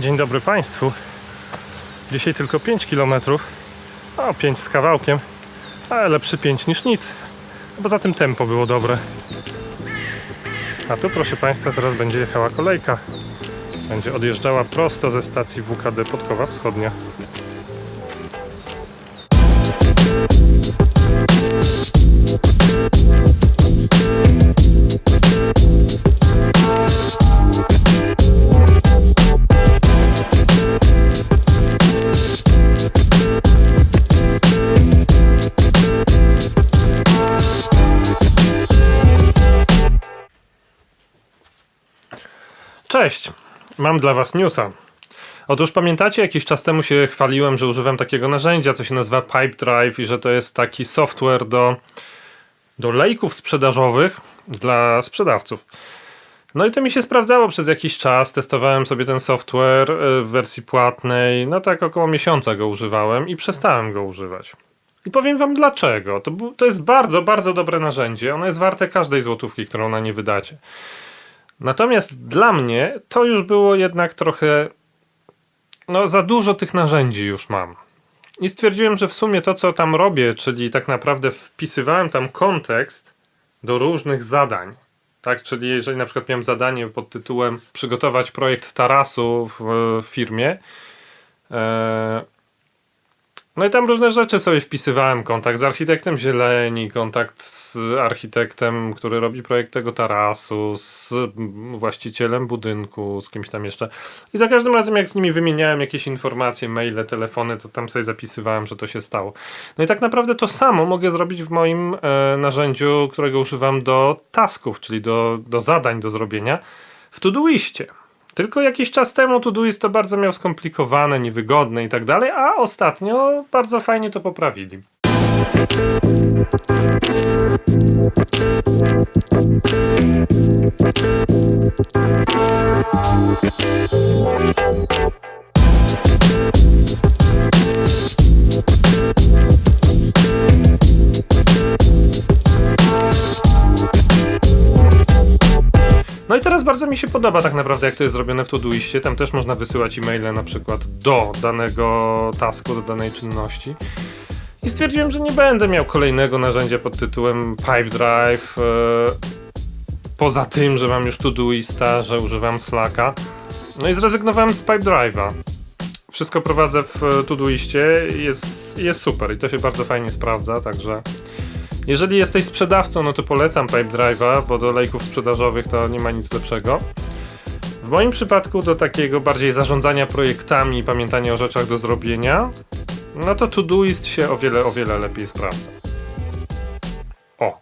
Dzień dobry Państwu. Dzisiaj tylko 5 km. O, 5 z kawałkiem, ale lepszy 5 niż nic. Poza tym tempo było dobre. A tu, proszę Państwa, zaraz będzie jechała kolejka. Będzie odjeżdżała prosto ze stacji WKD Podkowa Wschodnia. Cześć! Mam dla Was newsa. Otóż pamiętacie, jakiś czas temu się chwaliłem, że używam takiego narzędzia, co się nazywa Pipedrive i że to jest taki software do, do lejków sprzedażowych dla sprzedawców. No i to mi się sprawdzało przez jakiś czas. Testowałem sobie ten software y, w wersji płatnej. No tak około miesiąca go używałem i przestałem go używać. I powiem wam dlaczego. To, to jest bardzo, bardzo dobre narzędzie. Ono jest warte każdej złotówki, którą na nie wydacie. Natomiast dla mnie to już było jednak trochę. No, za dużo tych narzędzi już mam. I stwierdziłem, że w sumie to, co tam robię, czyli tak naprawdę wpisywałem tam kontekst do różnych zadań. Tak, czyli jeżeli na przykład miałem zadanie pod tytułem przygotować projekt tarasu w, w firmie, e, no i tam różne rzeczy sobie wpisywałem. Kontakt z architektem zieleni, kontakt z architektem, który robi projekt tego tarasu, z właścicielem budynku, z kimś tam jeszcze. I za każdym razem, jak z nimi wymieniałem jakieś informacje, maile, telefony, to tam sobie zapisywałem, że to się stało. No i tak naprawdę to samo mogę zrobić w moim e, narzędziu, którego używam do tasków, czyli do, do zadań do zrobienia w Todoistie. Tylko jakiś czas temu Todoist to bardzo miał skomplikowane, niewygodne i tak dalej, a ostatnio bardzo fajnie to poprawili. No i teraz bardzo mi się podoba tak naprawdę, jak to jest zrobione w Todoistie. Tam też można wysyłać e-maile na przykład do danego tasku, do danej czynności. I stwierdziłem, że nie będę miał kolejnego narzędzia pod tytułem Pipedrive. E, poza tym, że mam już Todoista, że używam Slacka. No i zrezygnowałem z Pipedrive'a. Wszystko prowadzę w e, Todoistie, jest, jest super i to się bardzo fajnie sprawdza, także jeżeli jesteś sprzedawcą, no to polecam Pipedrive'a, bo do lejków sprzedażowych to nie ma nic lepszego. W moim przypadku do takiego bardziej zarządzania projektami i pamiętania o rzeczach do zrobienia, no to Todoist się o wiele, o wiele lepiej sprawdza. O!